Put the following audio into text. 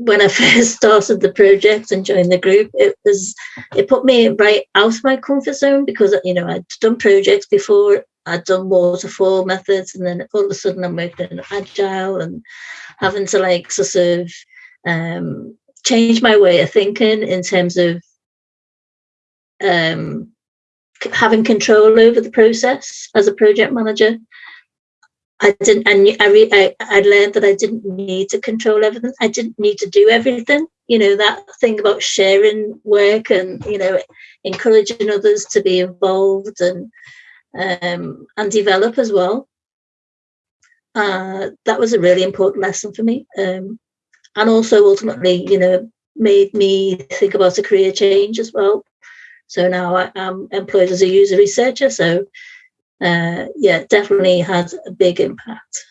when I first started the project and joined the group, it was it put me right out of my comfort zone because you know I'd done projects before, I'd done waterfall methods, and then all of a sudden I'm working agile and having to like sort of um, change my way of thinking in terms of um, having control over the process as a project manager. I didn't, and I, re, I, I learned that I didn't need to control everything. I didn't need to do everything. You know, that thing about sharing work and, you know, encouraging others to be involved and, um, and develop as well. Uh, that was a really important lesson for me. Um, and also ultimately, you know, made me think about a career change as well. So now I, am employed as a user researcher. So uh, yeah, definitely had a big impact.